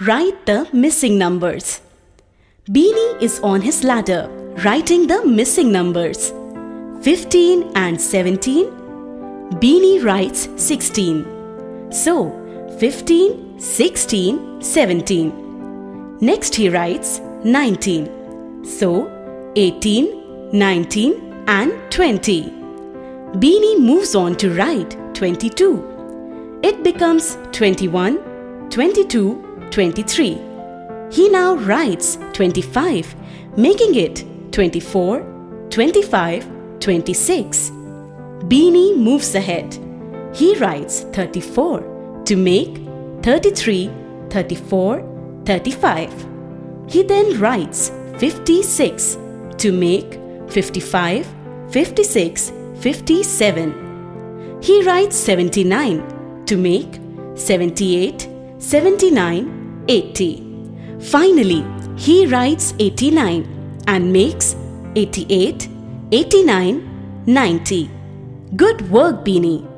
Write the missing numbers. Beanie is on his ladder, writing the missing numbers. 15 and 17. Beanie writes 16. So, 15, 16, 17. Next he writes 19. So, 18, 19 and 20. Beanie moves on to write 22. It becomes 21, 22, 23. He now writes 25, making it 24, 25, 26. Beanie moves ahead. He writes 34 to make 33, 34, 35. He then writes 56 to make 55, 56, 57. He writes 79 to make 78, 79, 80. Finally, he writes 89 and makes 88, 89, 90. Good work, Beanie.